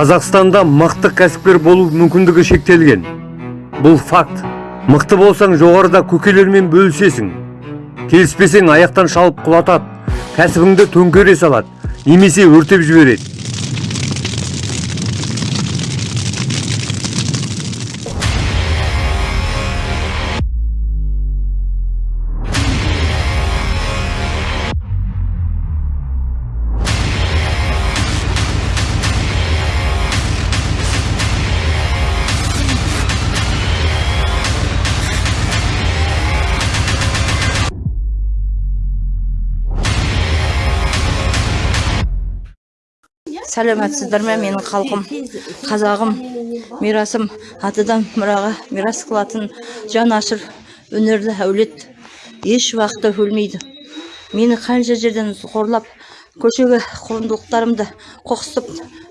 қазақстанда мықты кәсіпкер болу мүмкіндігі шектелген. Бұл факт. Мықты болсаң жоғарыда көкелермен бөлісесің. Келіспесең аяқтан шалып құлатады. Кәсібіңді төңкере салады. Немесе өртеп жібереді. Сәлеметсіздер ме менің халқым қазағым мирасым атадан мұраға мирас қылатын жан ашыр өнерлі әулет. Еш уақытта өлмейді. Мені қанша жерден қорлап көшеге құндылықтарымды қоқсытып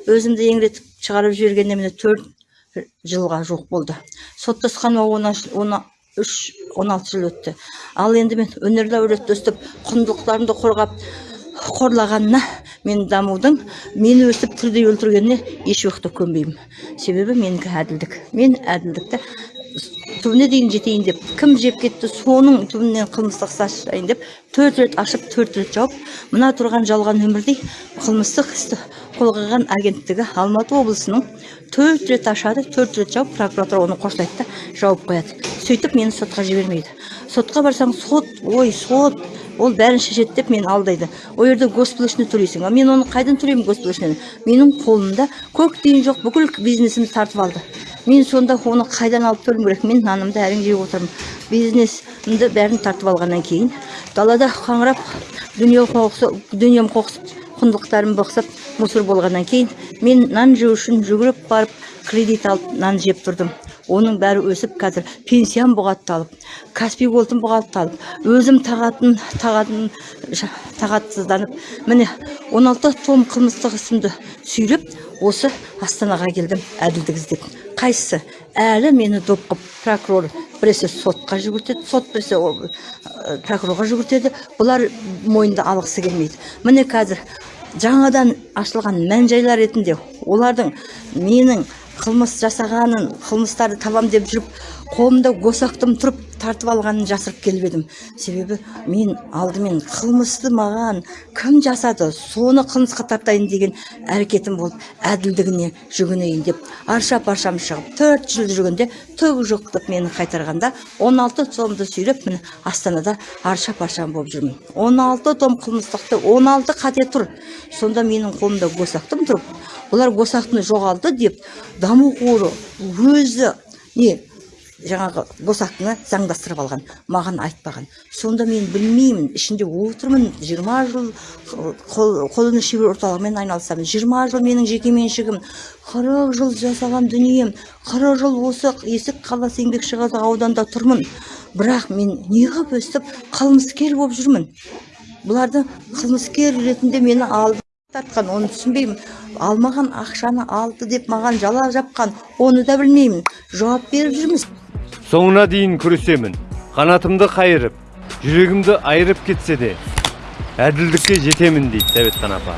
өзімді еңіретіп шығарып жібергенде міне төрт жылға жуық болды. Соттасқаныма он үш он алты жыл өтті. Ал енді мен өнерлі әулетті өстіп құндылықтарымды қорғап қорлағанына мен дамудың мені өстіп тірідей өлтіргеніне еш уақытта көнбеймін. Себебі менікі әділдік. Мен әділдікті түбіне дейін жетейін деп кім жеп кетті соның түбінен қылмыстық іс ашайын деп төрт рет ашып төрт рет жауып мына тұрған жалған өмірдей қылмыстық істі қозғаған агенттігі алматы облысының төрт рет ашады төрт рет жауып прокуратура оны қосылайды да жауып қояды. Сөйтіп мені сотқа жібермейді. Сотқа барсаң сот ой сот ол бәрін шешеді деп мені алдайды. Ол жерде госплачный төлейсің. Ал мен оны қайдан төлеймін госплачныйны менің қолымда көк тиын жоқ бүкіл бизнесімді тартып алды. Мен сонда оны қайдан алып төлеуім керек? Мен нанымды әрең жеп отырмын. Бизнесімді бәрін тартып алғаннан кейін далада қаңырап дүние дүнием қоқсып құндылықтарым бықсып мусор болғаннан кейін мен нан жеу үшін жүгіріп барып кредит алып нан жеп тұрдым. Оның бәрі өсіп қазір пенсиям бұғатталып каспий голдым бұғатталып өзім тағатын тағатын тағатсызданып міне 16 том қылмыстық ісімді сүйреп осы астанаға келдім әділдік іздеп қайсысы? Әлі мені доп қылып прокурор біресе сотқа жүгіртеді сот біресе прокурорға жүгіртеді. Бұлар мойынды алғысы келмейді. Міне қазір жаңадан ашылған мән жайлар ретінде олардың менің қылмыс жасағанын қылмыстарды табам деп жүріп қолымда госақтым тұрып тартып алғанын жасырып келіп едім. Себебі мен алдымен қылмысты маған кім жасады соны қылмысқа тартайын деген әрекетім болып әділдігіне жүгінейін деп арша паршам шығып төрт жыл жүргенде түк жоқ деп мені қайтарғанда 16 томды сүйреп міне астанада арша паршам болып жүрмін. 16 том қылмыстықты 16 қате тұр. Сонда менің қолымда госақтым тұрып олар госақтыны жоғалды деп даму қоры өзі не жаңағы босақтыны заңдастырып алған маған айтпаған. Сонда мен білмеймін ішінде отырмын жиырма жыл қолөнер шебер орталығымен айналысамын жиырма жыл менің жекеменшігім қырық жыл жасаған дүнием қырық жыл осы есік қаласы еңбекшіқазақ ауданда тұрмын. Бірақ мен неғып өстіп қылмыскер болып жүрмін. Бұларды қылмыскер ретінде мені алды. Тартқан оны түсінбеймін. Алмаған ақшаны алды деп маған жала жапқан оны да білмеймін. Жауап беріп жүрміз. Соңына дейін күресемін. Қанатымды қайырып жүрегімді айырып кетсе де әділдікке жетемін дейді сәбетхан апа